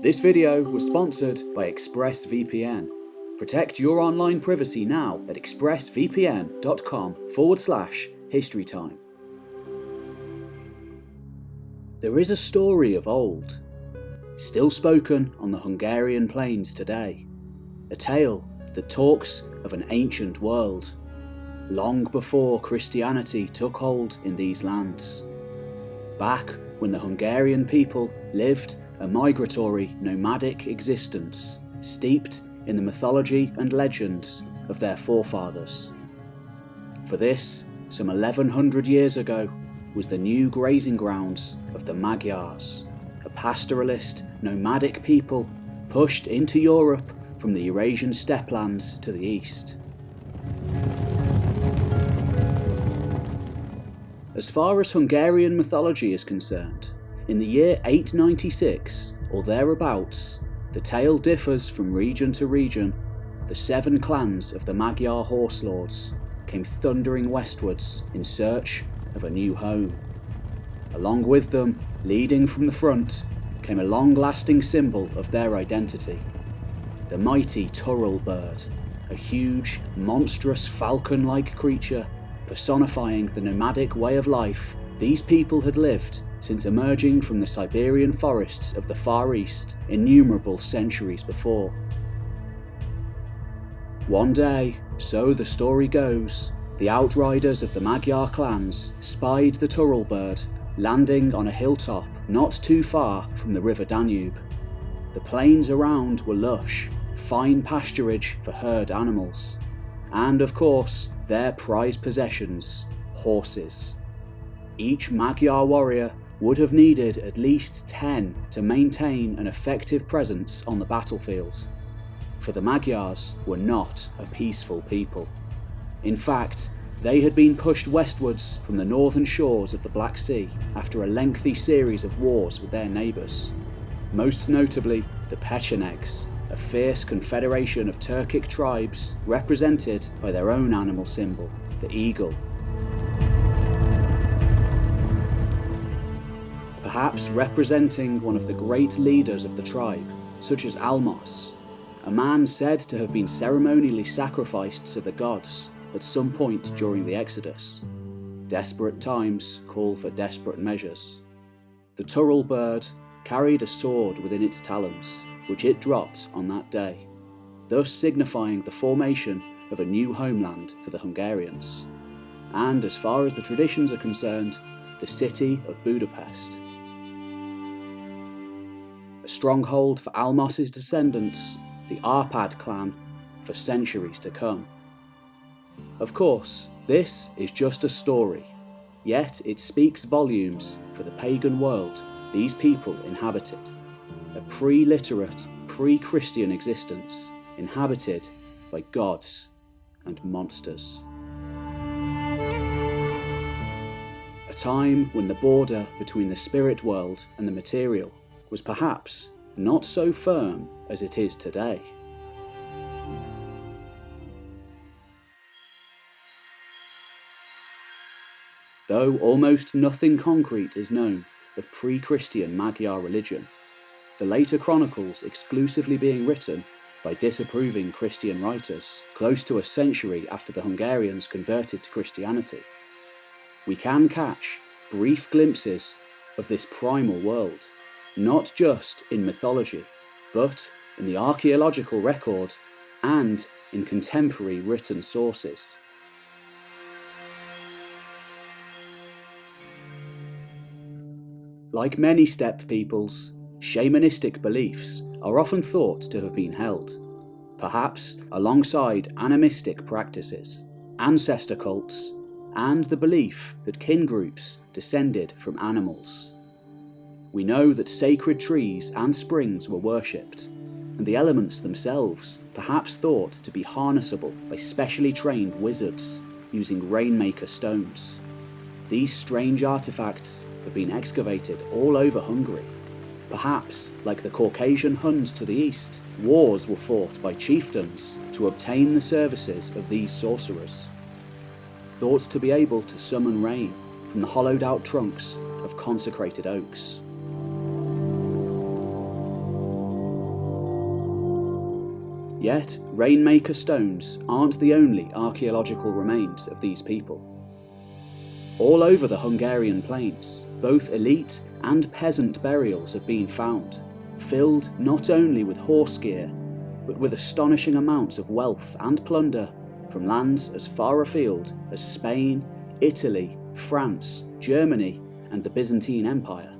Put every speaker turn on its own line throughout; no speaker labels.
This video was sponsored by ExpressVPN. Protect your online privacy now at expressvpn.com forward slash historytime. There is a story of old, still spoken on the Hungarian plains today. A tale that talks of an ancient world, long before Christianity took hold in these lands. Back when the Hungarian people lived a migratory, nomadic existence, steeped in the mythology and legends of their forefathers. For this, some 1100 years ago, was the new grazing grounds of the Magyars, a pastoralist, nomadic people pushed into Europe from the Eurasian steppe lands to the east. As far as Hungarian mythology is concerned, in the year 896 or thereabouts, the tale differs from region to region. The seven clans of the Magyar horse lords came thundering westwards in search of a new home. Along with them, leading from the front, came a long lasting symbol of their identity the mighty Turul bird, a huge, monstrous falcon like creature personifying the nomadic way of life these people had lived since emerging from the Siberian forests of the Far East innumerable centuries before. One day, so the story goes, the outriders of the Magyar clans spied the Turul bird landing on a hilltop not too far from the river Danube. The plains around were lush, fine pasturage for herd animals, and of course, their prized possessions, horses. Each Magyar warrior would have needed at least 10 to maintain an effective presence on the battlefield. For the Magyars were not a peaceful people. In fact, they had been pushed westwards from the northern shores of the Black Sea after a lengthy series of wars with their neighbours, most notably the Pechenegs, a fierce confederation of Turkic tribes represented by their own animal symbol, the eagle. Perhaps representing one of the great leaders of the tribe, such as Almos, a man said to have been ceremonially sacrificed to the gods at some point during the Exodus. Desperate times call for desperate measures. The Turul bird carried a sword within its talons, which it dropped on that day, thus signifying the formation of a new homeland for the Hungarians, and as far as the traditions are concerned, the city of Budapest. A stronghold for Almos's descendants, the Arpad clan, for centuries to come. Of course, this is just a story, yet it speaks volumes for the pagan world these people inhabited a pre literate, pre Christian existence inhabited by gods and monsters. A time when the border between the spirit world and the material was perhaps not so firm as it is today. Though almost nothing concrete is known of pre Christian Magyar religion, the later chronicles exclusively being written by disapproving Christian writers, close to a century after the Hungarians converted to Christianity. We can catch brief glimpses of this primal world, not just in mythology, but in the archaeological record and in contemporary written sources. Like many steppe peoples, shamanistic beliefs are often thought to have been held, perhaps alongside animistic practices, ancestor cults, and the belief that kin groups descended from animals. We know that sacred trees and springs were worshipped, and the elements themselves perhaps thought to be harnessable by specially trained wizards using rainmaker stones. These strange artifacts have been excavated all over Hungary. Perhaps, like the Caucasian Huns to the east, wars were fought by chieftains to obtain the services of these sorcerers. Thought to be able to summon rain from the hollowed out trunks of consecrated oaks. Yet, Rainmaker stones aren't the only archaeological remains of these people. All over the Hungarian plains, both elite and peasant burials have been found, filled not only with horse gear, but with astonishing amounts of wealth and plunder from lands as far afield as Spain, Italy, France, Germany, and the Byzantine Empire.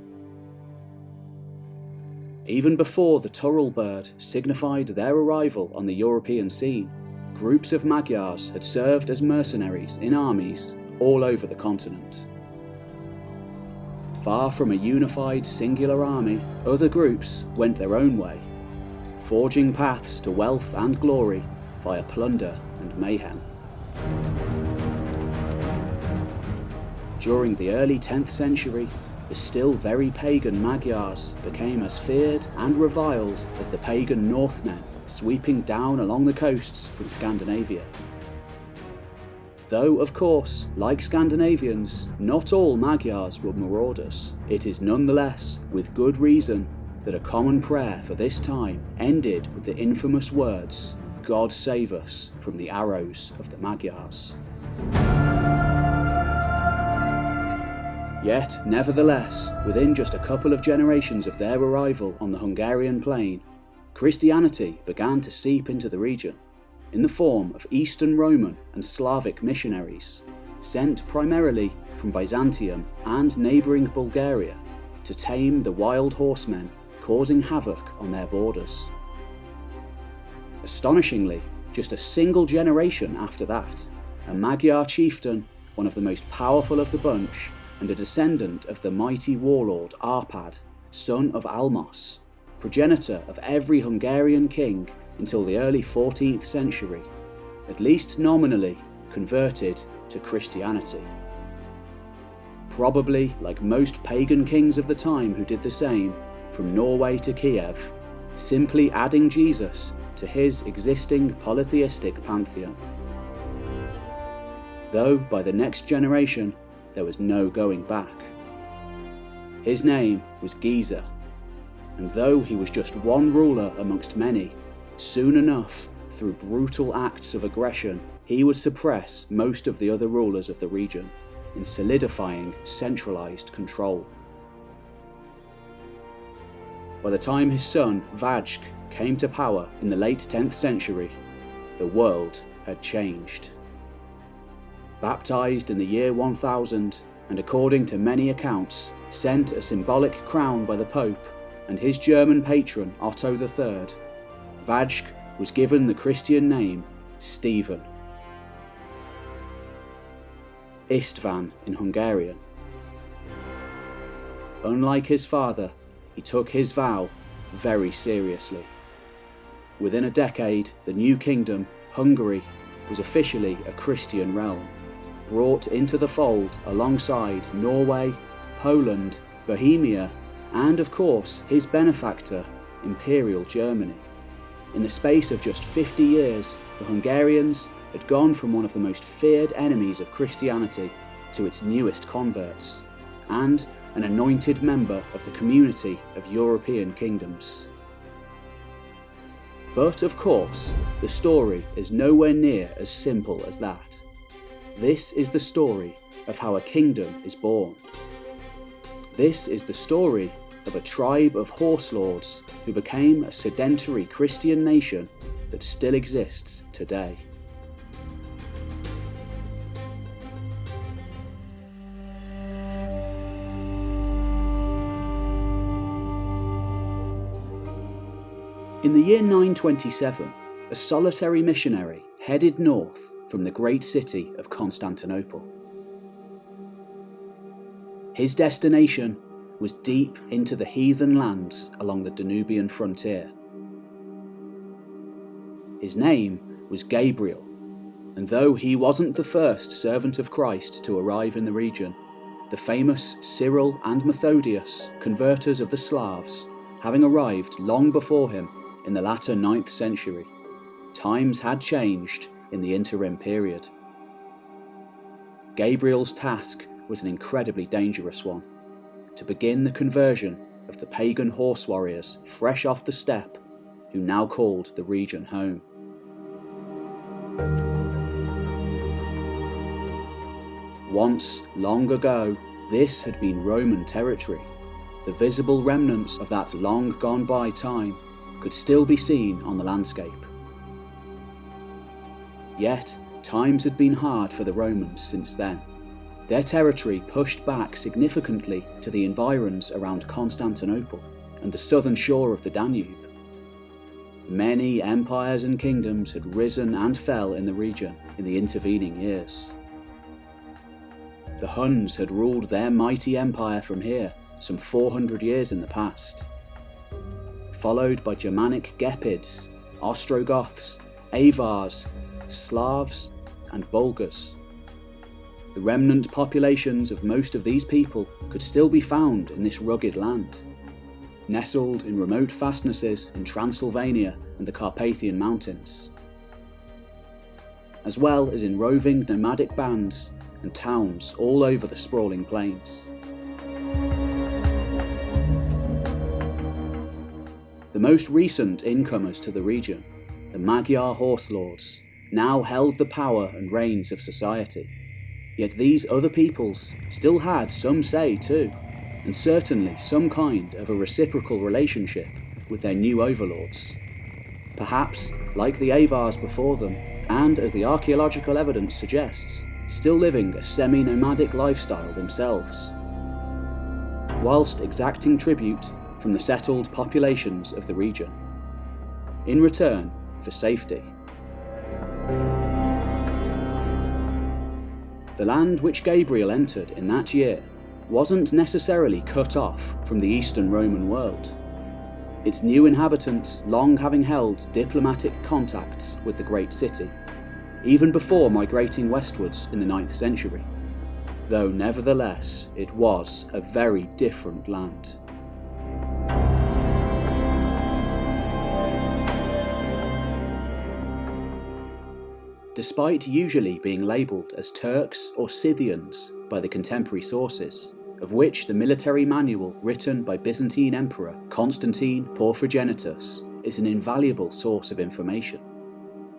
Even before the Turul bird signified their arrival on the European scene, groups of Magyars had served as mercenaries in armies all over the continent. Far from a unified singular army, other groups went their own way, forging paths to wealth and glory via plunder and mayhem. During the early 10th century, the still very pagan Magyars became as feared and reviled as the pagan Northmen sweeping down along the coasts from Scandinavia. Though, of course, like Scandinavians, not all Magyars were marauders, it is nonetheless with good reason that a common prayer for this time ended with the infamous words, God save us from the arrows of the Magyars. Yet, nevertheless, within just a couple of generations of their arrival on the Hungarian plain, Christianity began to seep into the region in the form of Eastern Roman and Slavic missionaries, sent primarily from Byzantium and neighbouring Bulgaria to tame the wild horsemen causing havoc on their borders. Astonishingly, just a single generation after that, a Magyar chieftain, one of the most powerful of the bunch, and a descendant of the mighty warlord Arpad, son of Almos, progenitor of every Hungarian king until the early 14th century, at least nominally converted to Christianity. Probably, like most pagan kings of the time who did the same, from Norway to Kiev, simply adding Jesus to his existing polytheistic pantheon. Though by the next generation there was no going back. His name was Geza, and though he was just one ruler amongst many, Soon enough, through brutal acts of aggression, he would suppress most of the other rulers of the region, in solidifying centralised control. By the time his son, Vajk, came to power in the late 10th century, the world had changed. Baptized in the year 1000, and according to many accounts, sent a symbolic crown by the Pope and his German patron Otto III, Vajk was given the Christian name Stephen. Istvan in Hungarian. Unlike his father, he took his vow very seriously. Within a decade, the new kingdom, Hungary, was officially a Christian realm, brought into the fold alongside Norway, Poland, Bohemia, and of course his benefactor, Imperial Germany. In the space of just 50 years, the Hungarians had gone from one of the most feared enemies of Christianity to its newest converts, and an anointed member of the community of European kingdoms. But of course, the story is nowhere near as simple as that. This is the story of how a kingdom is born. This is the story of a tribe of horse lords who became a sedentary Christian nation that still exists today. In the year 927, a solitary missionary headed north from the great city of Constantinople. His destination was deep into the heathen lands along the Danubian frontier. His name was Gabriel, and though he wasn't the first servant of Christ to arrive in the region, the famous Cyril and Methodius, converters of the Slavs, having arrived long before him in the latter 9th century, times had changed in the interim period. Gabriel's task was an incredibly dangerous one to begin the conversion of the pagan horse warriors fresh off the steppe who now called the region home. Once, long ago, this had been Roman territory. The visible remnants of that long gone by time could still be seen on the landscape. Yet, times had been hard for the Romans since then. Their territory pushed back significantly to the environs around Constantinople and the southern shore of the Danube. Many empires and kingdoms had risen and fell in the region in the intervening years. The Huns had ruled their mighty empire from here some 400 years in the past, followed by Germanic Gepids, Ostrogoths, Avars, Slavs, and Bulgars. The remnant populations of most of these people could still be found in this rugged land, nestled in remote fastnesses in Transylvania and the Carpathian Mountains, as well as in roving nomadic bands and towns all over the sprawling plains. The most recent incomers to the region, the Magyar horse lords, now held the power and reins of society. Yet these other peoples still had some say too, and certainly some kind of a reciprocal relationship with their new overlords. Perhaps, like the Avars before them, and as the archaeological evidence suggests, still living a semi-nomadic lifestyle themselves, whilst exacting tribute from the settled populations of the region, in return for safety. The land which Gabriel entered in that year wasn't necessarily cut off from the Eastern Roman world. Its new inhabitants long having held diplomatic contacts with the great city, even before migrating westwards in the 9th century, though nevertheless it was a very different land. Despite usually being labelled as Turks or Scythians by the contemporary sources, of which the military manual written by Byzantine Emperor Constantine Porphyrogenitus is an invaluable source of information.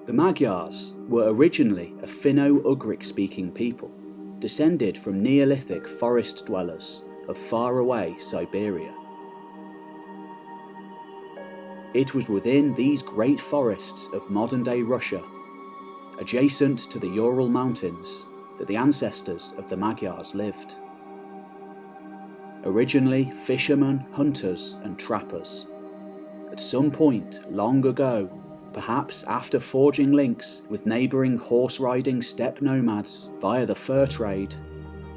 The Magyars were originally a Finno-Ugric speaking people, descended from Neolithic forest dwellers of faraway Siberia. It was within these great forests of modern-day Russia adjacent to the Ural Mountains, that the ancestors of the Magyars lived. Originally fishermen, hunters, and trappers. At some point long ago, perhaps after forging links with neighbouring horse riding steppe nomads via the fur trade,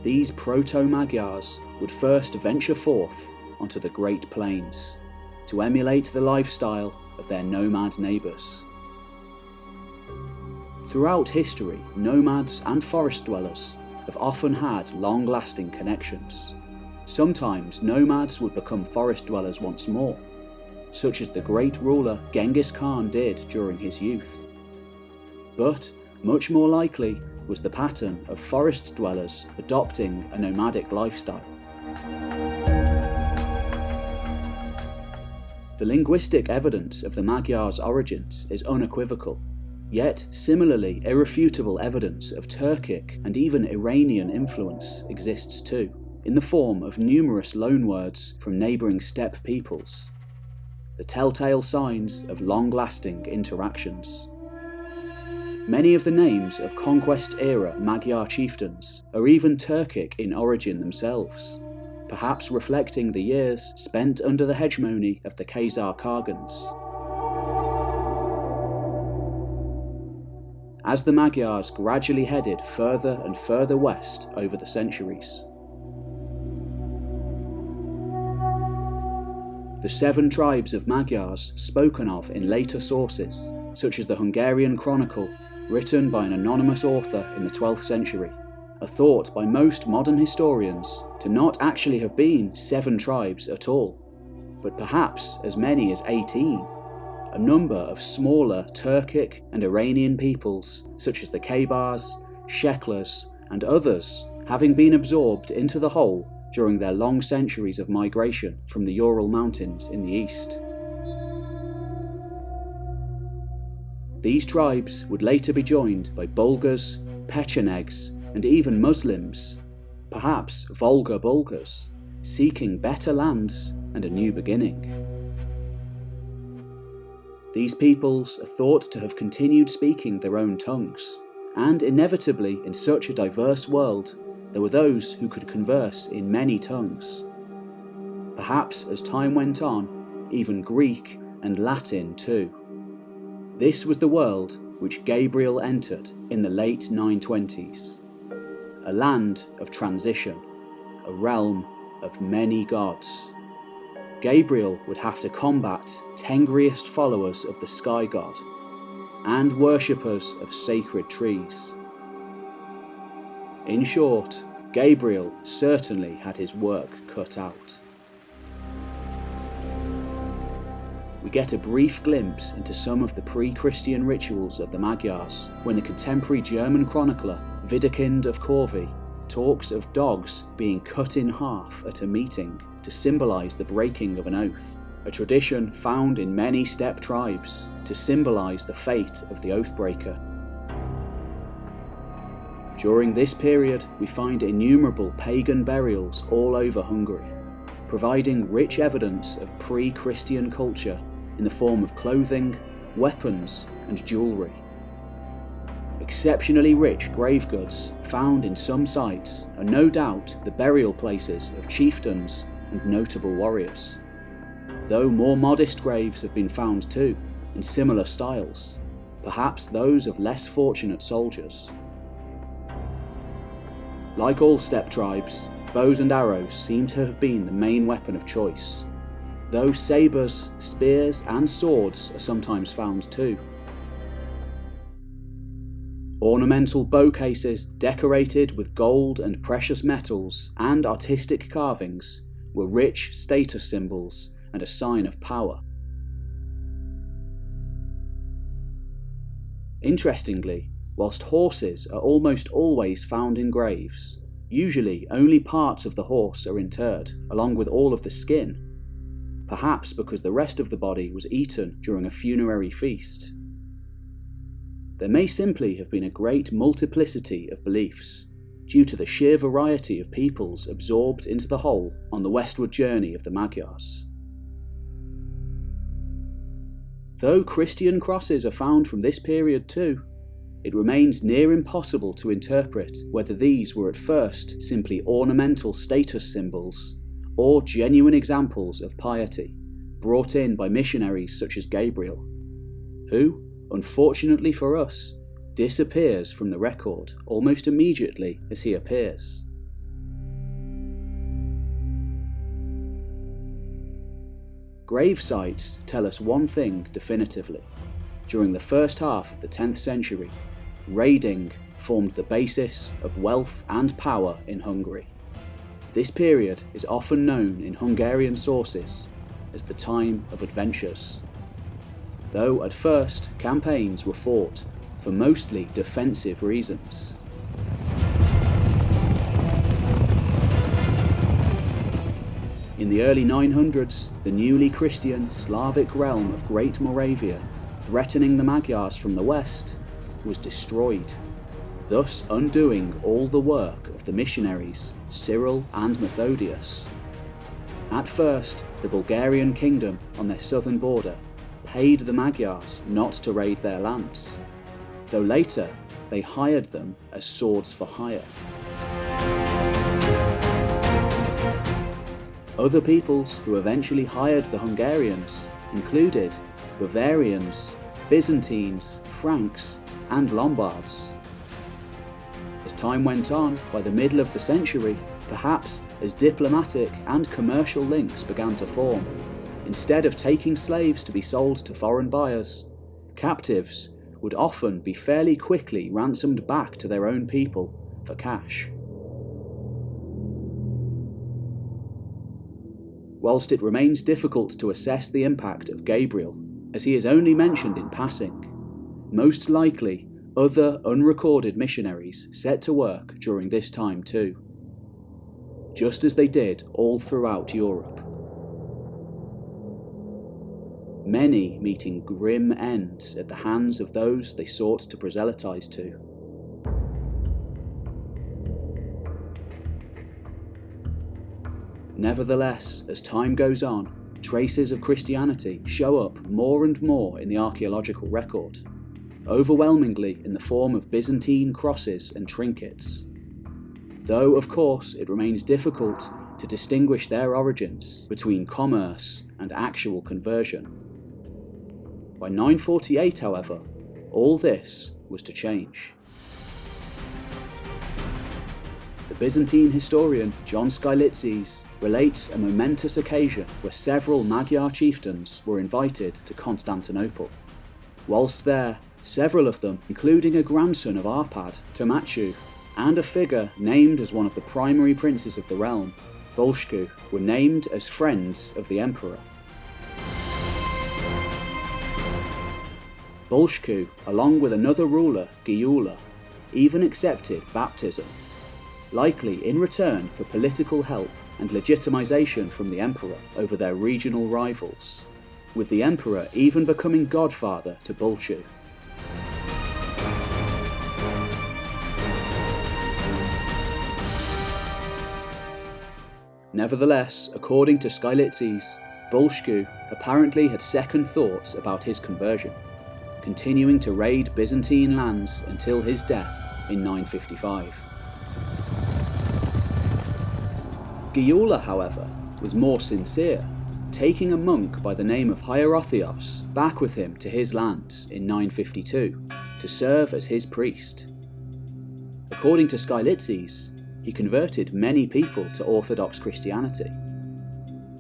these proto Magyars would first venture forth onto the Great Plains to emulate the lifestyle of their nomad neighbours. Throughout history, nomads and forest dwellers have often had long-lasting connections. Sometimes nomads would become forest dwellers once more, such as the great ruler Genghis Khan did during his youth. But, much more likely, was the pattern of forest dwellers adopting a nomadic lifestyle. The linguistic evidence of the Magyars' origins is unequivocal. Yet, similarly irrefutable evidence of Turkic and even Iranian influence exists too, in the form of numerous loanwords from neighbouring steppe peoples. The telltale signs of long-lasting interactions. Many of the names of conquest-era Magyar chieftains are even Turkic in origin themselves, perhaps reflecting the years spent under the hegemony of the Khazar Khagans. As the Magyars gradually headed further and further west over the centuries. The seven tribes of Magyars spoken of in later sources, such as the Hungarian Chronicle, written by an anonymous author in the 12th century, are thought by most modern historians to not actually have been seven tribes at all, but perhaps as many as 18 a number of smaller Turkic and Iranian peoples, such as the Kabars, Sheklers, and others, having been absorbed into the whole during their long centuries of migration from the Ural Mountains in the east. These tribes would later be joined by Bulgars, Pechenegs, and even Muslims, perhaps Volga Bulgars, seeking better lands and a new beginning. These peoples are thought to have continued speaking their own tongues, and inevitably, in such a diverse world, there were those who could converse in many tongues. Perhaps as time went on, even Greek and Latin too. This was the world which Gabriel entered in the late 920s. A land of transition, a realm of many gods. Gabriel would have to combat Tengriist followers of the sky god and worshippers of sacred trees. In short, Gabriel certainly had his work cut out. We get a brief glimpse into some of the pre-Christian rituals of the Magyars when the contemporary German chronicler Widukind of Corvey talks of dogs being cut in half at a meeting to symbolise the breaking of an oath, a tradition found in many steppe tribes to symbolise the fate of the oathbreaker. During this period, we find innumerable pagan burials all over Hungary, providing rich evidence of pre-Christian culture in the form of clothing, weapons and jewellery. Exceptionally rich grave goods found in some sites are no doubt the burial places of chieftains and notable warriors. Though more modest graves have been found too, in similar styles, perhaps those of less fortunate soldiers. Like all steppe tribes, bows and arrows seem to have been the main weapon of choice, though sabres, spears and swords are sometimes found too. Ornamental bow cases decorated with gold and precious metals and artistic carvings were rich status symbols and a sign of power. Interestingly, whilst horses are almost always found in graves, usually only parts of the horse are interred, along with all of the skin, perhaps because the rest of the body was eaten during a funerary feast. There may simply have been a great multiplicity of beliefs, due to the sheer variety of peoples absorbed into the whole on the westward journey of the Magyars. Though Christian crosses are found from this period too, it remains near impossible to interpret whether these were at first simply ornamental status symbols or genuine examples of piety brought in by missionaries such as Gabriel, who, unfortunately for us, disappears from the record almost immediately as he appears. Grave sites tell us one thing definitively. During the first half of the 10th century, raiding formed the basis of wealth and power in Hungary. This period is often known in Hungarian sources as the time of adventures. Though at first campaigns were fought for mostly defensive reasons. In the early 900s, the newly Christian Slavic realm of Great Moravia, threatening the Magyars from the west, was destroyed, thus undoing all the work of the missionaries Cyril and Methodius. At first, the Bulgarian kingdom on their southern border paid the Magyars not to raid their lands, though later they hired them as swords for hire. Other peoples who eventually hired the Hungarians included Bavarians, Byzantines, Franks and Lombards. As time went on, by the middle of the century, perhaps as diplomatic and commercial links began to form, instead of taking slaves to be sold to foreign buyers, captives would often be fairly quickly ransomed back to their own people for cash. Whilst it remains difficult to assess the impact of Gabriel, as he is only mentioned in passing, most likely other unrecorded missionaries set to work during this time too, just as they did all throughout Europe many meeting grim ends at the hands of those they sought to proselytize to. Nevertheless, as time goes on, traces of Christianity show up more and more in the archaeological record, overwhelmingly in the form of Byzantine crosses and trinkets. Though, of course, it remains difficult to distinguish their origins between commerce and actual conversion. By 948, however, all this was to change. The Byzantine historian John Skylitzes relates a momentous occasion where several Magyar chieftains were invited to Constantinople. Whilst there, several of them, including a grandson of Arpad, Tamachu, and a figure named as one of the primary princes of the realm, Bulshku, were named as friends of the emperor. Bulshku, along with another ruler, Gyula, even accepted baptism, likely in return for political help and legitimization from the emperor over their regional rivals, with the emperor even becoming godfather to Bulshu. Nevertheless, according to Skylitzes, Bulshku apparently had second thoughts about his conversion, continuing to raid Byzantine lands until his death in 955. Gyula, however, was more sincere, taking a monk by the name of Hierotheos back with him to his lands in 952 to serve as his priest. According to Skylitzes, he converted many people to Orthodox Christianity.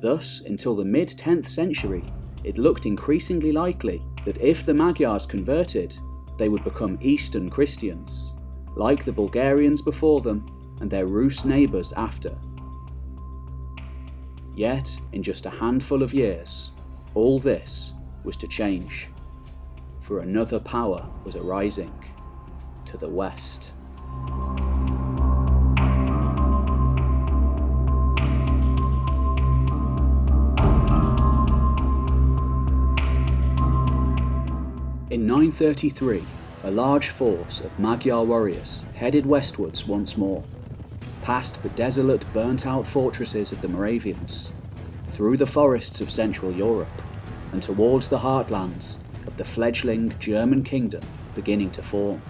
Thus, until the mid 10th century, it looked increasingly likely that if the Magyars converted, they would become Eastern Christians, like the Bulgarians before them and their Rus neighbours after. Yet, in just a handful of years, all this was to change, for another power was arising to the west. In 933, a large force of Magyar warriors headed westwards once more, past the desolate, burnt-out fortresses of the Moravians, through the forests of Central Europe, and towards the heartlands of the fledgling German kingdom beginning to form.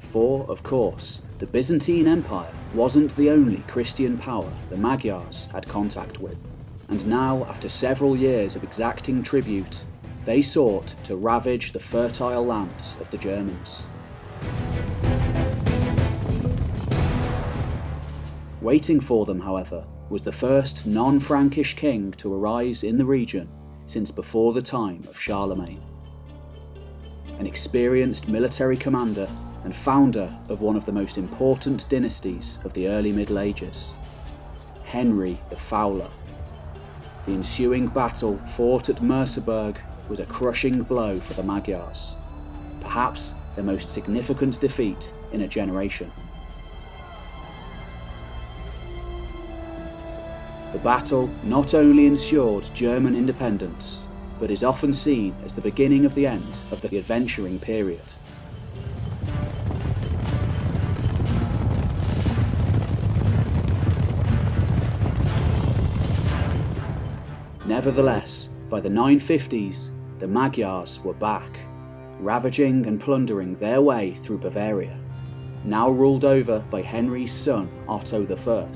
For, of course, the Byzantine Empire wasn't the only Christian power the Magyars had contact with, and now, after several years of exacting tribute they sought to ravage the fertile lands of the Germans. Waiting for them, however, was the first non-Frankish king to arise in the region since before the time of Charlemagne. An experienced military commander and founder of one of the most important dynasties of the early Middle Ages, Henry the Fowler. The ensuing battle fought at Merseburg was a crushing blow for the Magyars, perhaps their most significant defeat in a generation. The battle not only ensured German independence, but is often seen as the beginning of the end of the adventuring period. Nevertheless, by the 950s, the Magyars were back, ravaging and plundering their way through Bavaria, now ruled over by Henry's son Otto I,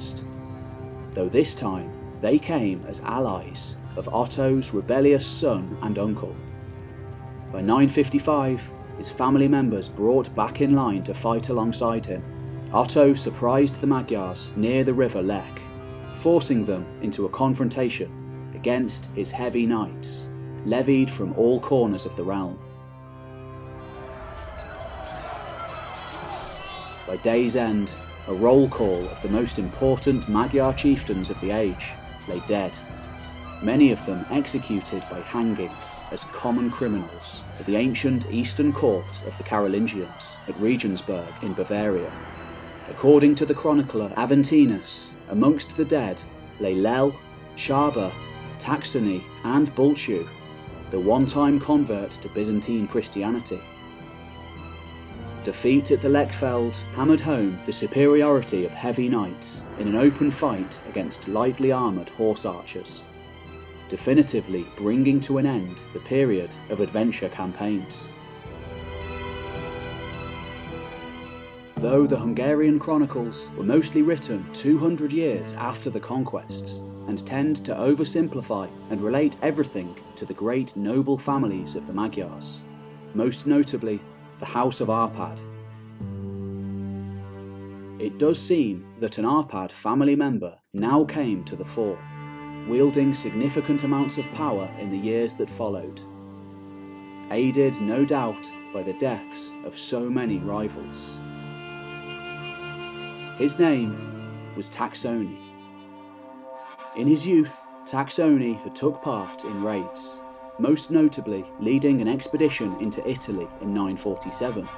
though this time they came as allies of Otto's rebellious son and uncle. By 955, his family members brought back in line to fight alongside him. Otto surprised the Magyars near the river Lech, forcing them into a confrontation against his heavy knights levied from all corners of the realm. By day's end, a roll call of the most important Magyar chieftains of the age lay dead, many of them executed by hanging as common criminals at the ancient eastern court of the Carolingians at Regensburg in Bavaria. According to the chronicler Aventinus, amongst the dead lay Lel, Shaba, Taksony and Bulshu, the one-time convert to Byzantine Christianity. defeat at the Lechfeld hammered home the superiority of heavy knights in an open fight against lightly armoured horse archers, definitively bringing to an end the period of adventure campaigns. Though the Hungarian chronicles were mostly written 200 years after the conquests, and tend to oversimplify and relate everything to the great noble families of the Magyars, most notably the House of Arpad. It does seem that an Arpad family member now came to the fore, wielding significant amounts of power in the years that followed, aided no doubt by the deaths of so many rivals. His name was Taksony. In his youth, Taksony had took part in raids, most notably leading an expedition into Italy in 947.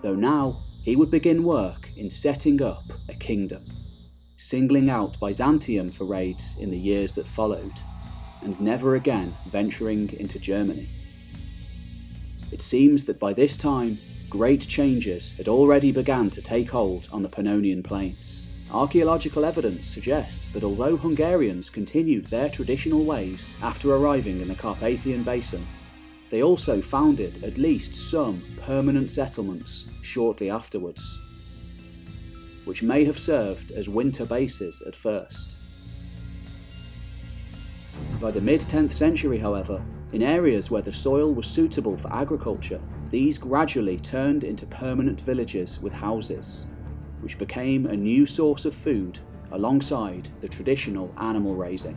Though now he would begin work in setting up a kingdom, singling out Byzantium for raids in the years that followed, and never again venturing into Germany. It seems that by this time great changes had already begun to take hold on the Pannonian Plains. Archaeological evidence suggests that although Hungarians continued their traditional ways after arriving in the Carpathian Basin, they also founded at least some permanent settlements shortly afterwards, which may have served as winter bases at first. By the mid 10th century, however, in areas where the soil was suitable for agriculture, these gradually turned into permanent villages with houses, which became a new source of food alongside the traditional animal raising.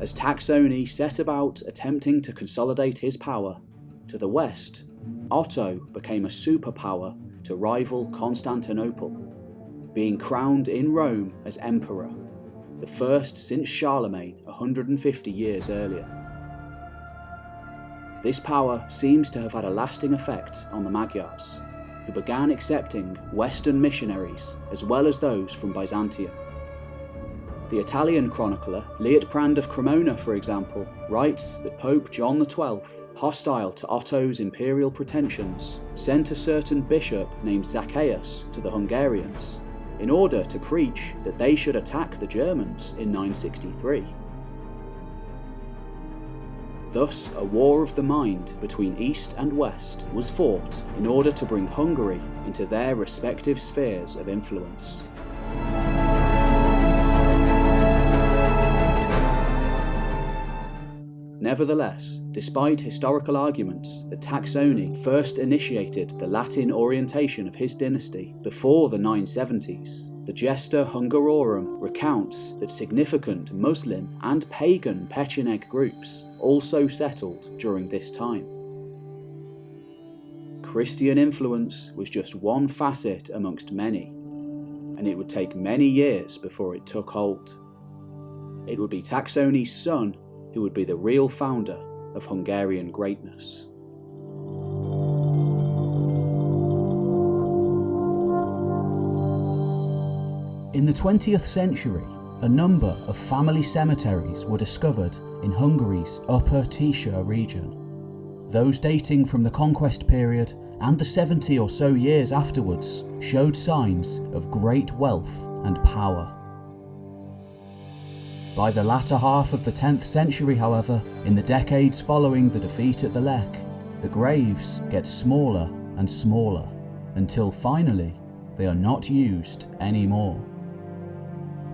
As Taksony set about attempting to consolidate his power, to the west, Otto became a superpower to rival Constantinople, being crowned in Rome as emperor, the first since Charlemagne 150 years earlier. This power seems to have had a lasting effect on the Magyars, who began accepting Western missionaries as well as those from Byzantium. The Italian chronicler Liutprand of Cremona, for example, writes that Pope John XII, hostile to Otto's imperial pretensions, sent a certain bishop named Zacchaeus to the Hungarians in order to preach that they should attack the Germans in 963. Thus, a war of the mind between East and West was fought in order to bring Hungary into their respective spheres of influence. Nevertheless, despite historical arguments that Taksony first initiated the Latin orientation of his dynasty before the 970s, the Gesta Hungarorum recounts that significant Muslim and pagan Pecheneg groups also settled during this time. Christian influence was just one facet amongst many, and it would take many years before it took hold. It would be Taksony's son who would be the real founder of Hungarian greatness. In the 20th century, a number of family cemeteries were discovered in Hungary's Upper Tisza region. Those dating from the conquest period and the 70 or so years afterwards showed signs of great wealth and power. By the latter half of the 10th century, however, in the decades following the defeat at the Lech, the graves get smaller and smaller until finally they are not used anymore.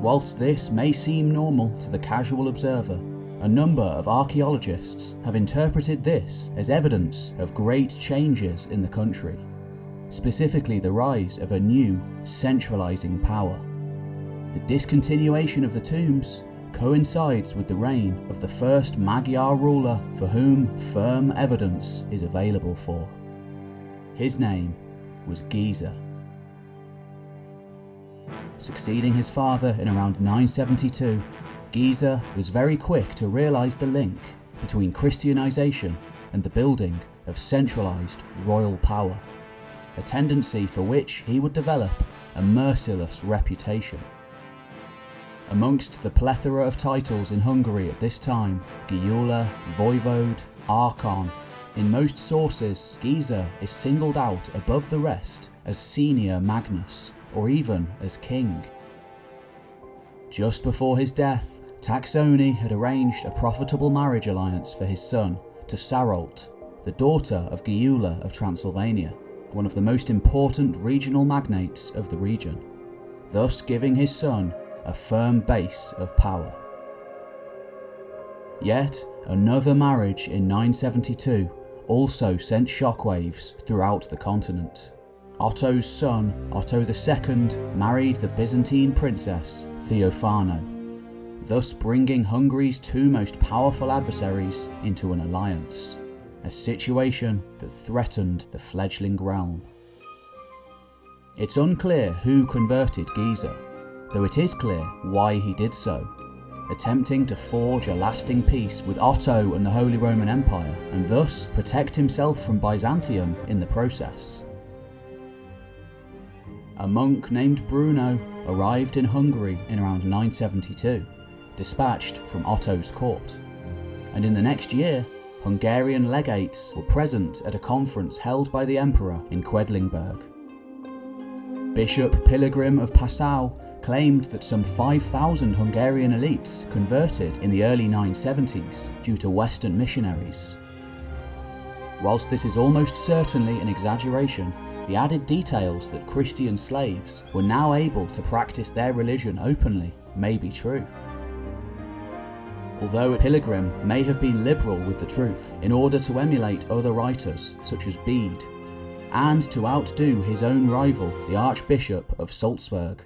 Whilst this may seem normal to the casual observer, a number of archaeologists have interpreted this as evidence of great changes in the country, specifically the rise of a new, centralising power. The discontinuation of the tombs coincides with the reign of the first Magyar ruler for whom firm evidence is available for. His name was Geza succeeding his father in around 972, Geza was very quick to realise the link between Christianisation and the building of centralised royal power, a tendency for which he would develop a merciless reputation. Amongst the plethora of titles in Hungary at this time, Gyula, Voivode, Archon, in most sources, Geza is singled out above the rest as senior Magnus, or even as king. Just before his death, Taksony had arranged a profitable marriage alliance for his son to Sarolt, the daughter of Gyula of Transylvania, one of the most important regional magnates of the region, thus giving his son a firm base of power. Yet, another marriage in 972 also sent shockwaves throughout the continent. Otto's son, Otto II, married the Byzantine princess Theophano, thus bringing Hungary's two most powerful adversaries into an alliance, a situation that threatened the fledgling realm. It's unclear who converted Geza, though it is clear why he did so attempting to forge a lasting peace with Otto and the Holy Roman Empire, and thus protect himself from Byzantium in the process. A monk named Bruno arrived in Hungary in around 972, dispatched from Otto's court, and in the next year, Hungarian legates were present at a conference held by the emperor in Quedlinburg. Bishop Pilgrim of Passau claimed that some 5,000 Hungarian elites converted in the early 970s due to Western missionaries. Whilst this is almost certainly an exaggeration, the added details that Christian slaves were now able to practice their religion openly may be true. Although Pilgrim may have been liberal with the truth in order to emulate other writers such as Bede, and to outdo his own rival, the Archbishop of Salzburg.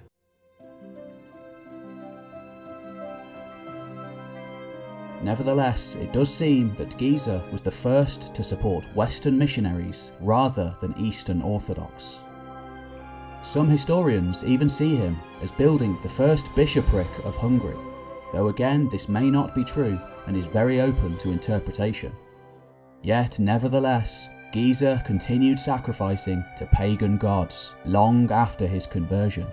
Nevertheless, it does seem that Geza was the first to support Western missionaries rather than Eastern Orthodox. Some historians even see him as building the first bishopric of Hungary, though again this may not be true and is very open to interpretation. Yet, nevertheless, Geza continued sacrificing to pagan gods long after his conversion,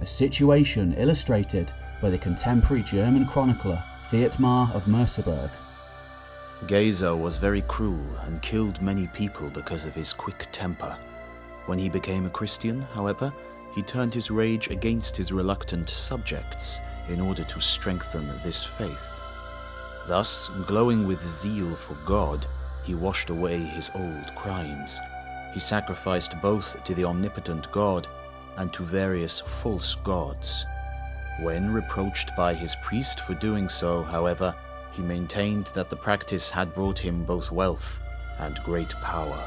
a situation illustrated by the contemporary German chronicler Thietmar of Merseburg.
Geza was very cruel and killed many people because of his quick temper. When he became a Christian, however, he turned his rage against his reluctant subjects in order to strengthen this faith. Thus, glowing with zeal for God, he washed away his old crimes. He sacrificed both to the omnipotent God and to various false gods. When reproached by his priest for doing so, however, he maintained that the practice had brought him both wealth and great power.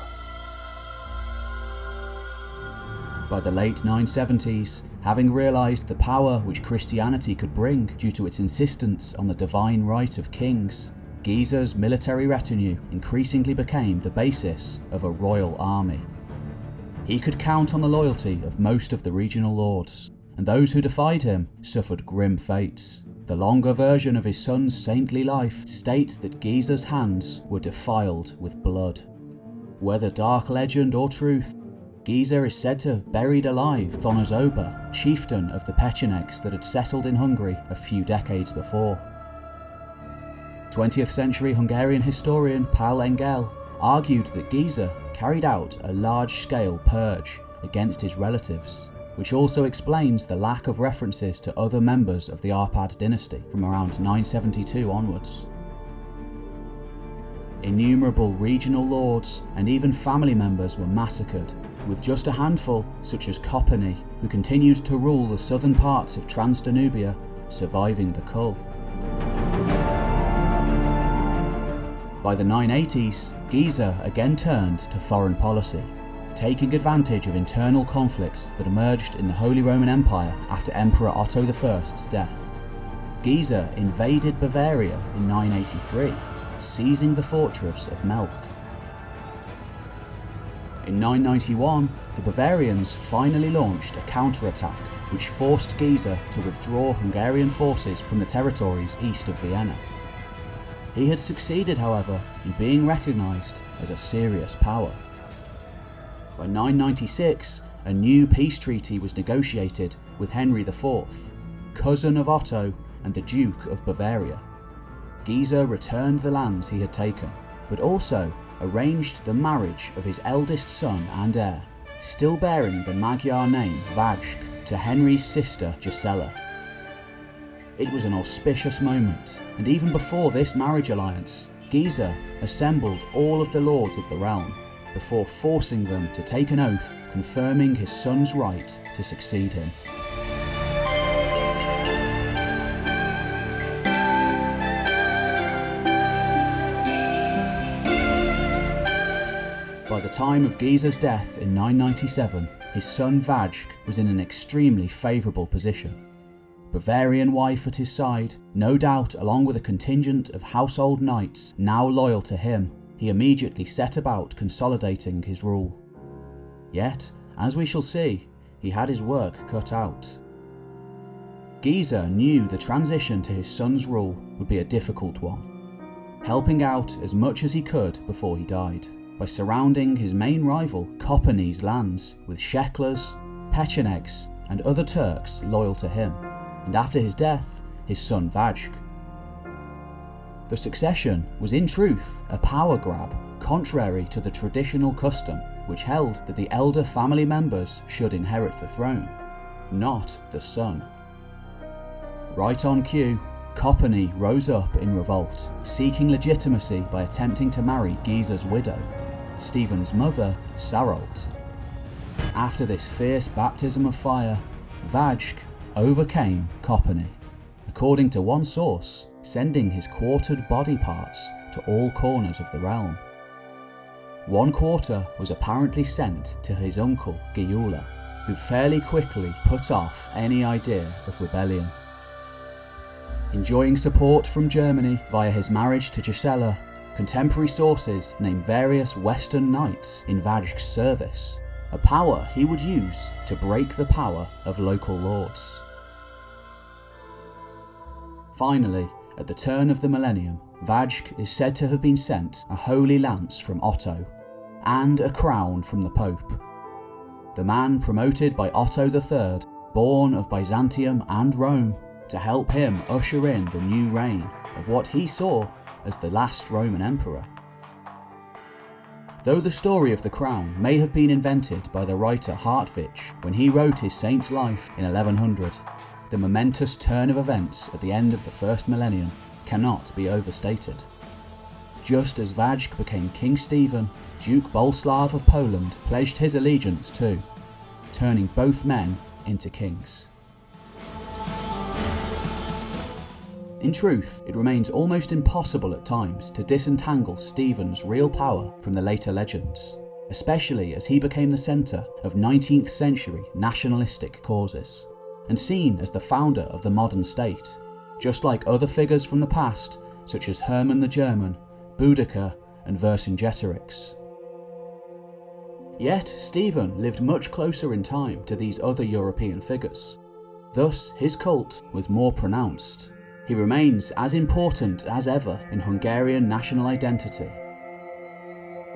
By the late 970s, having realised the power which Christianity could bring due to its insistence on the divine right of kings, Geza's military retinue increasingly became the basis of a royal army. He could count on the loyalty of most of the regional lords, and those who defied him suffered grim fates. The longer version of his son's saintly life states that Geza's hands were defiled with blood. Whether dark legend or truth, Geza is said to have buried alive Thonuzoba, chieftain of the Pechenegs that had settled in Hungary a few decades before. 20th century Hungarian historian Paul Engel argued that Geza carried out a large-scale purge against his relatives which also explains the lack of references to other members of the Arpad dynasty from around 972 onwards. Innumerable regional lords and even family members were massacred, with just a handful, such as Kopany, who continued to rule the southern parts of Transdanubia, surviving the cull. By the 980s, Geza again turned to foreign policy, taking advantage of internal conflicts that emerged in the Holy Roman Empire after Emperor Otto I's death. Geza invaded Bavaria in 983, seizing the fortress of Melk. In 991, the Bavarians finally launched a counterattack which forced Geza to withdraw Hungarian forces from the territories east of Vienna. He had succeeded, however, in being recognised as a serious power. By 996, a new peace treaty was negotiated with Henry IV, cousin of Otto and the Duke of Bavaria. Geza returned the lands he had taken, but also arranged the marriage of his eldest son and heir, still bearing the Magyar name Vajk, to Henry's sister Gisela. It was an auspicious moment, and even before this marriage alliance, Geza assembled all of the lords of the realm before forcing them to take an oath confirming his son's right to succeed him. By the time of Geza's death in 997, his son Vajk was in an extremely favourable position. Bavarian wife at his side, no doubt along with a contingent of household knights now loyal to him, he immediately set about consolidating his rule. Yet, as we shall see, he had his work cut out. Geza knew the transition to his son's rule would be a difficult one, helping out as much as he could before he died by surrounding his main rival Kopany's lands with Sheklers, Pechenegs and other Turks loyal to him, and after his death, his son Vajk the succession was in truth a power grab, contrary to the traditional custom which held that the elder family members should inherit the throne, not the son. Right on cue, Kopany rose up in revolt, seeking legitimacy by attempting to marry Geza's widow, Stephen's mother, Sarolt. After this fierce baptism of fire, Vajk overcame Kopany. According to one source, sending his quartered body parts to all corners of the realm. One quarter was apparently sent to his uncle Gyula, who fairly quickly put off any idea of rebellion. Enjoying support from Germany via his marriage to Gisela, contemporary sources name various Western knights in Vajk's service, a power he would use to break the power of local lords. Finally, at the turn of the millennium, Vajk is said to have been sent a holy lance from Otto and a crown from the Pope. The man promoted by Otto III, born of Byzantium and Rome, to help him usher in the new reign of what he saw as the last Roman emperor. Though the story of the crown may have been invented by the writer Hartwich when he wrote his saint's life in 1100, the momentous turn of events at the end of the first millennium cannot be overstated. Just as Vajk became King Stephen, Duke Boleslav of Poland pledged his allegiance too, turning both men into kings. In truth, it remains almost impossible at times to disentangle Stephen's real power from the later legends, especially as he became the centre of 19th century nationalistic causes and seen as the founder of the modern state, just like other figures from the past such as Hermann the German, Boudicca and Vercingetorix. Yet Stephen lived much closer in time to these other European figures. Thus his cult was more pronounced. He remains as important as ever in Hungarian national identity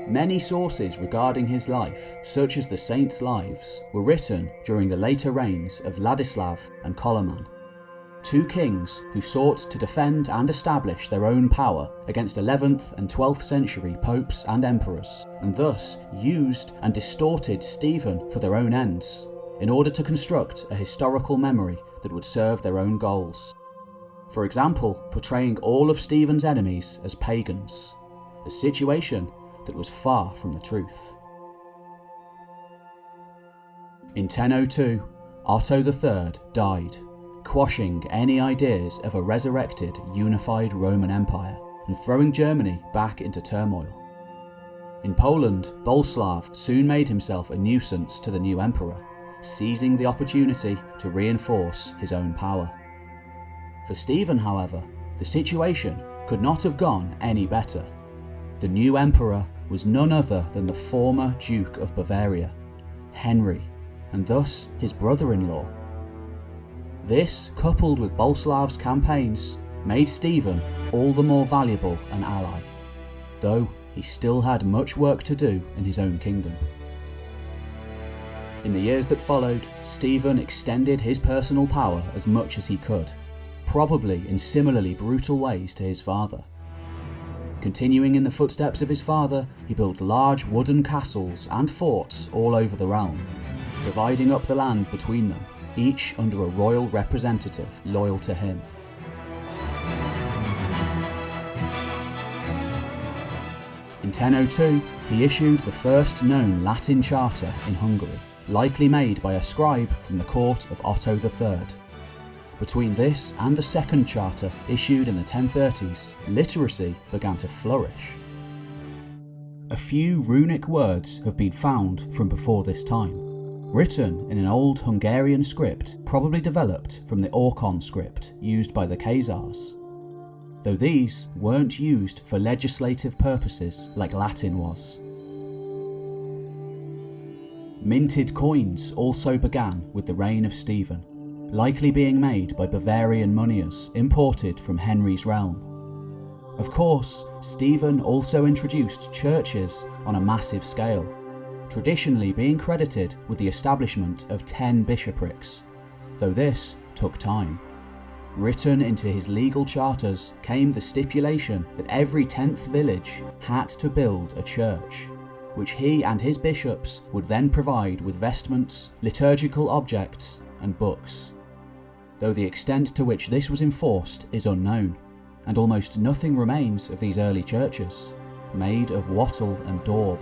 Many sources regarding his life, such as the saints' lives, were written during the later reigns of Ladislav and Koloman, two kings who sought to defend and establish their own power against 11th and 12th century popes and emperors, and thus used and distorted Stephen for their own ends, in order to construct a historical memory that would serve their own goals. For example, portraying all of Stephen's enemies as pagans, a situation that was far from the truth. In 1002, Otto III died, quashing any ideas of a resurrected, unified Roman Empire and throwing Germany back into turmoil. In Poland, Boleslav soon made himself a nuisance to the new emperor, seizing the opportunity to reinforce his own power. For Stephen, however, the situation could not have gone any better. The new emperor was none other than the former Duke of Bavaria, Henry, and thus his brother-in-law. This, coupled with Boleslav's campaigns, made Stephen all the more valuable an ally, though he still had much work to do in his own kingdom. In the years that followed, Stephen extended his personal power as much as he could, probably in similarly brutal ways to his father. Continuing in the footsteps of his father, he built large wooden castles and forts all over the realm, dividing up the land between them, each under a royal representative loyal to him. In 1002, he issued the first known Latin charter in Hungary, likely made by a scribe from the court of Otto III. Between this and the second charter issued in the 1030s, literacy began to flourish. A few runic words have been found from before this time, written in an old Hungarian script probably developed from the Orkhon script used by the Khazars. Though these weren't used for legislative purposes like Latin was. Minted coins also began with the reign of Stephen likely being made by Bavarian moneyers imported from Henry's realm. Of course, Stephen also introduced churches on a massive scale, traditionally being credited with the establishment of 10 bishoprics, though this took time. Written into his legal charters came the stipulation that every 10th village had to build a church, which he and his bishops would then provide with vestments, liturgical objects, and books though the extent to which this was enforced is unknown, and almost nothing remains of these early churches, made of wattle and daub.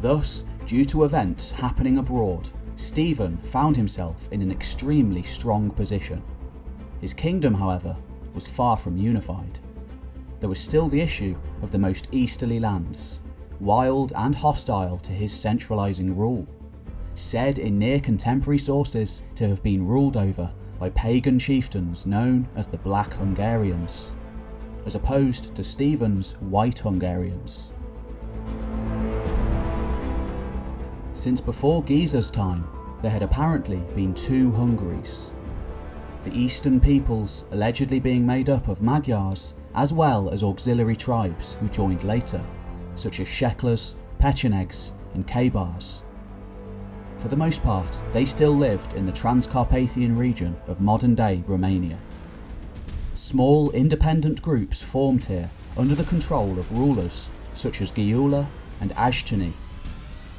Thus, due to events happening abroad, Stephen found himself in an extremely strong position. His kingdom, however, was far from unified. There was still the issue of the most easterly lands, wild and hostile to his centralising rule said in near contemporary sources to have been ruled over by pagan chieftains known as the Black Hungarians, as opposed to Stephen's White Hungarians. Since before Geza's time, there had apparently been two Hungaries. The eastern peoples allegedly being made up of Magyars as well as auxiliary tribes who joined later, such as Sheklers, Pechenegs, and Kabars. For the most part, they still lived in the Transcarpathian region of modern-day Romania. Small independent groups formed here under the control of rulers such as Gyula and Ashtini,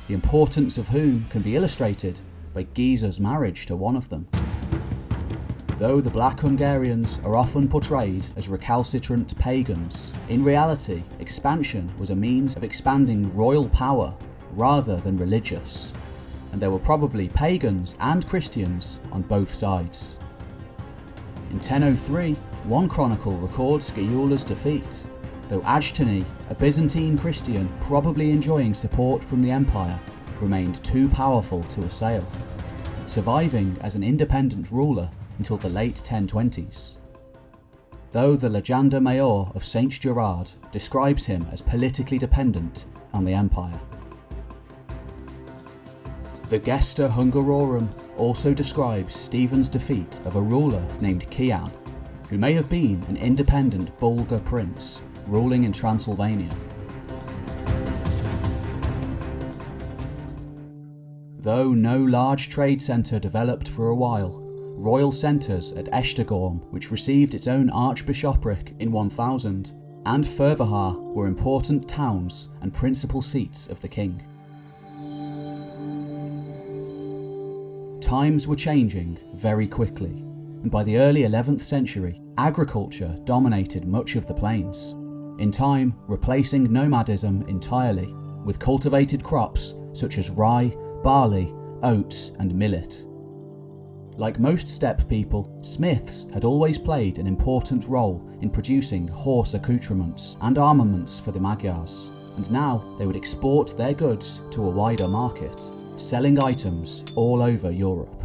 the importance of whom can be illustrated by Geza's marriage to one of them. Though the Black Hungarians are often portrayed as recalcitrant pagans, in reality expansion was a means of expanding royal power rather than religious and there were probably pagans and Christians on both sides. In 1003, one chronicle records Gyula's defeat, though Ajtani, a Byzantine Christian probably enjoying support from the empire, remained too powerful to assail, surviving as an independent ruler until the late 1020s. Though the Legenda Major of Saint Gerard describes him as politically dependent on the empire. The Gesta Hungarorum also describes Stephen's defeat of a ruler named Kian, who may have been an independent Bulgar prince ruling in Transylvania. Though no large trade centre developed for a while, royal centres at Esztergom, which received its own archbishopric in 1000, and Fervahar were important towns and principal seats of the king. Times were changing very quickly, and by the early 11th century, agriculture dominated much of the plains, in time replacing nomadism entirely with cultivated crops such as rye, barley, oats, and millet. Like most steppe people, smiths had always played an important role in producing horse accoutrements and armaments for the Magyars, and now they would export their goods to a wider market selling items all over Europe.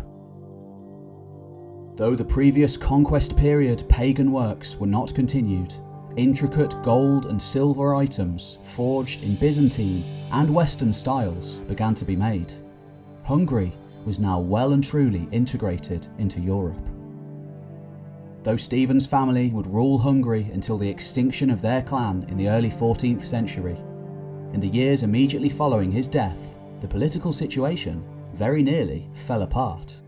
Though the previous conquest period pagan works were not continued, intricate gold and silver items forged in Byzantine and Western styles began to be made. Hungary was now well and truly integrated into Europe. Though Stephen's family would rule Hungary until the extinction of their clan in the early 14th century, in the years immediately following his death, the political situation very nearly fell apart.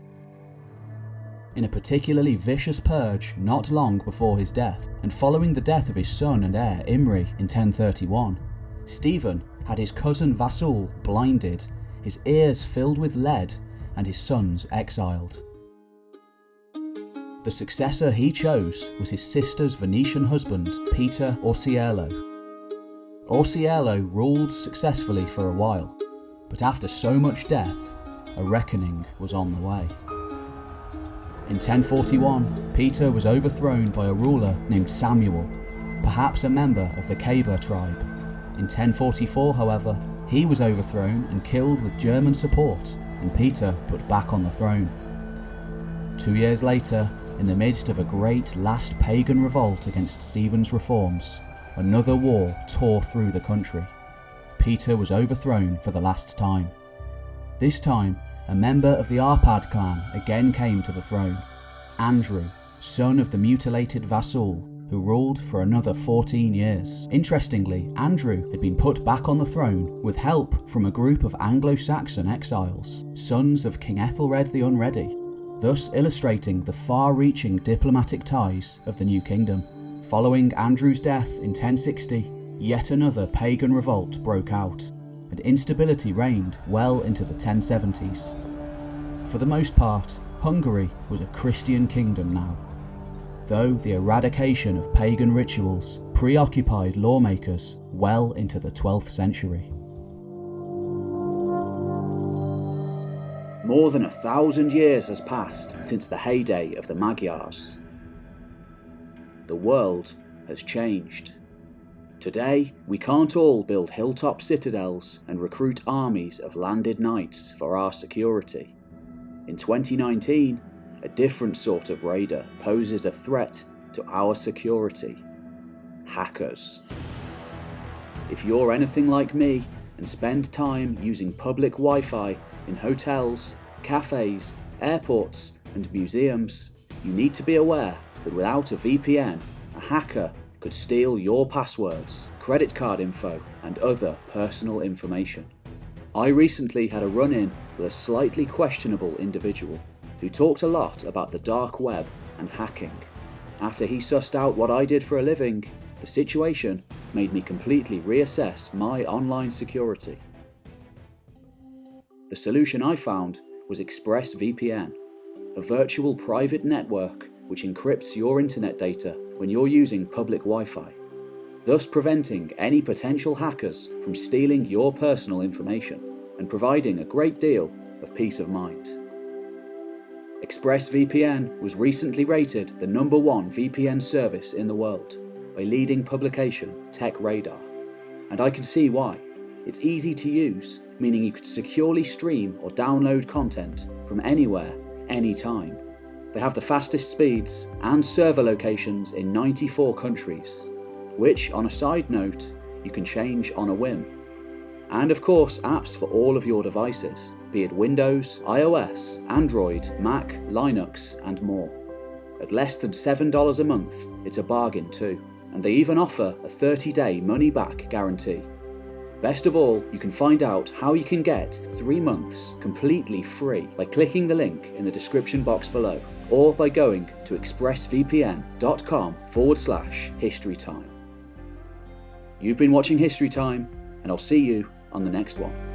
in a particularly vicious purge not long before his death, and following the death of his son and heir Imri in 1031. Stephen had his cousin Vasul blinded, his ears filled with lead, and his sons exiled. The successor he chose was his sister's Venetian husband, Peter Orseolo. Orseolo ruled successfully for a while, but after so much death, a reckoning was on the way. In 1041, Peter was overthrown by a ruler named Samuel, perhaps a member of the Kabyle tribe. In 1044, however, he was overthrown and killed with German support, and Peter put back on the throne. Two years later, in the midst of a great last pagan revolt against Stephen's reforms, another war tore through the country. Peter was overthrown for the last time. This time, a member of the Arpad clan again came to the throne, Andrew, son of the mutilated Vasul who ruled for another 14 years. Interestingly, Andrew had been put back on the throne with help from a group of Anglo-Saxon exiles, sons of King Ethelred the Unready, thus illustrating the far-reaching diplomatic ties of the new kingdom. Following Andrew's death in 1060, yet another pagan revolt broke out, and instability reigned well into the 1070s. For the most part, Hungary was a Christian kingdom now, though the eradication of pagan rituals preoccupied lawmakers well into the 12th century. More than a thousand years has passed since the heyday of the Magyars. The world has changed. Today, we can't all build hilltop citadels and recruit armies of landed knights for our security. In 2019, a different sort of raider poses a threat to our security. Hackers. If you're anything like me and spend time using public Wi-Fi in hotels, cafes, airports and museums, you need to be aware that without a VPN, a hacker could steal your passwords, credit card info and other personal information. I recently had a run-in with a slightly questionable individual who talked a lot about the dark web and hacking. After he sussed out what I did for a living, the situation made me completely reassess my online security. The solution I found was ExpressVPN, a virtual private network which encrypts your internet data when you're using public Wi-Fi, thus preventing any potential hackers from stealing your personal information and providing a great deal of peace of mind. ExpressVPN was recently rated the number one VPN service in the world by leading publication TechRadar, and I can see why. It's easy to use, meaning you could securely stream or download content from anywhere, anytime. They have the fastest speeds and server locations in 94 countries, which, on a side note, you can change on a whim. And of course, apps for all of your devices, be it Windows, iOS, Android, Mac, Linux, and more. At less than $7 a month, it's a bargain too, and they even offer a 30 day money back guarantee. Best of all, you can find out how you can get 3 months completely free by clicking the link in the description box below or by going to expressvpn.com forward slash historytime. You've been watching History Time, and I'll see you on the next one.